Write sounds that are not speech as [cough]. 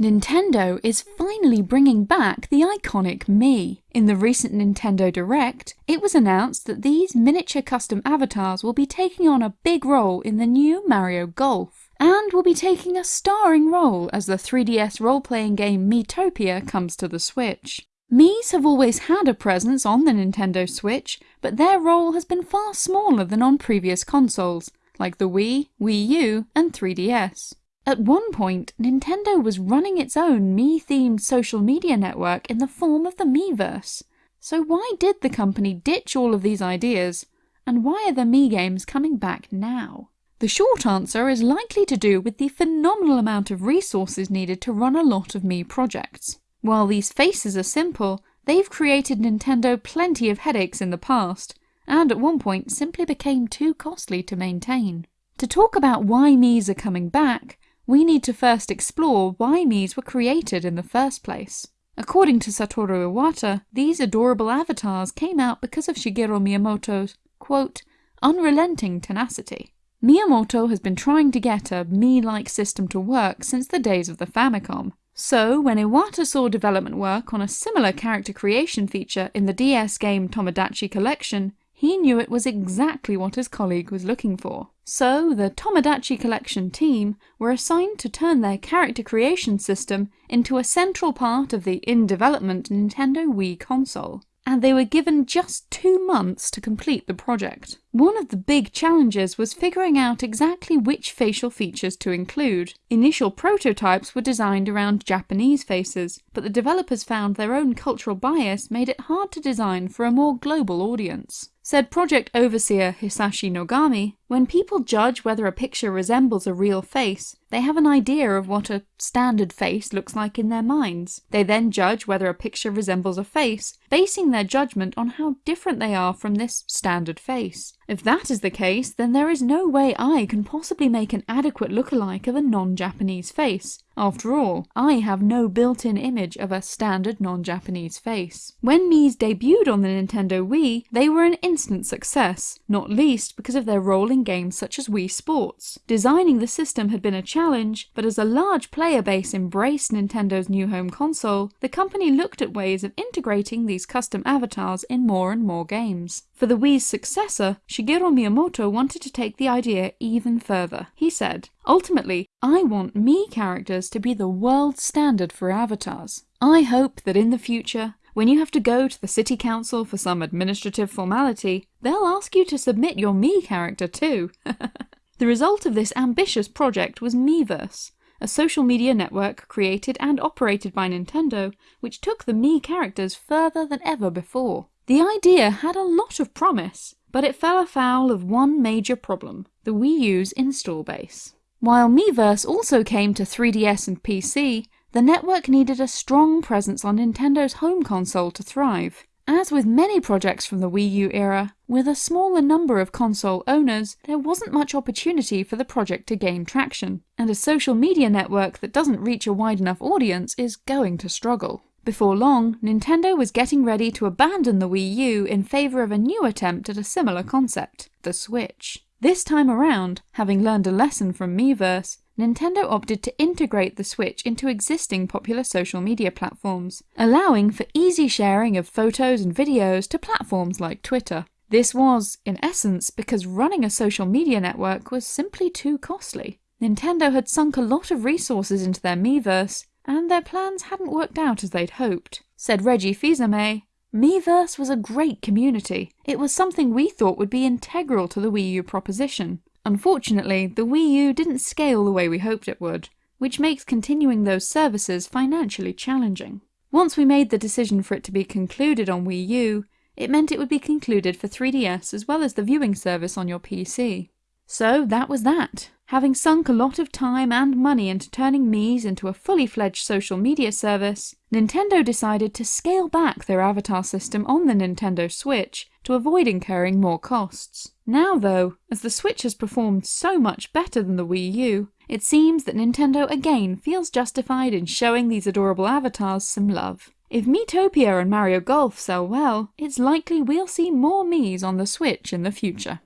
Nintendo is finally bringing back the iconic Mii. In the recent Nintendo Direct, it was announced that these miniature custom avatars will be taking on a big role in the new Mario Golf, and will be taking a starring role as the 3DS role-playing game Miitopia comes to the Switch. Mii's have always had a presence on the Nintendo Switch, but their role has been far smaller than on previous consoles, like the Wii, Wii U, and 3DS. At one point, Nintendo was running its own Mii-themed social media network in the form of the Miiverse. So why did the company ditch all of these ideas, and why are the Mii games coming back now? The short answer is likely to do with the phenomenal amount of resources needed to run a lot of Mii projects. While these faces are simple, they've created Nintendo plenty of headaches in the past, and at one point simply became too costly to maintain. To talk about why Mii's are coming back, we need to first explore why Mii's were created in the first place. According to Satoru Iwata, these adorable avatars came out because of Shigeru Miyamoto's, quote, unrelenting tenacity. Miyamoto has been trying to get a Mii-like system to work since the days of the Famicom. So, when Iwata saw development work on a similar character creation feature in the DS game Tomodachi Collection, he knew it was exactly what his colleague was looking for. So, the Tomodachi Collection team were assigned to turn their character creation system into a central part of the in-development Nintendo Wii console and they were given just two months to complete the project. One of the big challenges was figuring out exactly which facial features to include. Initial prototypes were designed around Japanese faces, but the developers found their own cultural bias made it hard to design for a more global audience. Said project overseer Hisashi Nogami, when people judge whether a picture resembles a real face, they have an idea of what a standard face looks like in their minds. They then judge whether a picture resembles a face, basing their judgment on how different they are from this standard face. If that is the case, then there is no way I can possibly make an adequate lookalike of a non-Japanese face. After all, I have no built-in image of a standard non-Japanese face. When Mii's debuted on the Nintendo Wii, they were an instant success, not least because of their role games such as Wii Sports. Designing the system had been a challenge, but as a large player base embraced Nintendo's new home console, the company looked at ways of integrating these custom avatars in more and more games. For the Wii's successor, Shigeru Miyamoto wanted to take the idea even further. He said, Ultimately, I want Mii characters to be the world standard for avatars. I hope that in the future, when you have to go to the city council for some administrative formality, they'll ask you to submit your Mii character too. [laughs] the result of this ambitious project was Miiverse, a social media network created and operated by Nintendo, which took the Mii characters further than ever before. The idea had a lot of promise, but it fell afoul of one major problem, the Wii U's install base. While Miiverse also came to 3DS and PC, the network needed a strong presence on Nintendo's home console to thrive. As with many projects from the Wii U era, with a smaller number of console owners, there wasn't much opportunity for the project to gain traction, and a social media network that doesn't reach a wide enough audience is going to struggle. Before long, Nintendo was getting ready to abandon the Wii U in favour of a new attempt at a similar concept, the Switch. This time around, having learned a lesson from Miiverse, Nintendo opted to integrate the Switch into existing popular social media platforms, allowing for easy sharing of photos and videos to platforms like Twitter. This was, in essence, because running a social media network was simply too costly. Nintendo had sunk a lot of resources into their Miiverse, and their plans hadn't worked out as they'd hoped. Said Reggie Fils-Aimé, Miiverse was a great community. It was something we thought would be integral to the Wii U proposition. Unfortunately, the Wii U didn't scale the way we hoped it would, which makes continuing those services financially challenging. Once we made the decision for it to be concluded on Wii U, it meant it would be concluded for 3DS as well as the viewing service on your PC. So that was that. Having sunk a lot of time and money into turning Mii's into a fully fledged social media service, Nintendo decided to scale back their avatar system on the Nintendo Switch to avoid incurring more costs. Now though, as the Switch has performed so much better than the Wii U, it seems that Nintendo again feels justified in showing these adorable avatars some love. If Miitopia and Mario Golf sell well, it's likely we'll see more Mii's on the Switch in the future.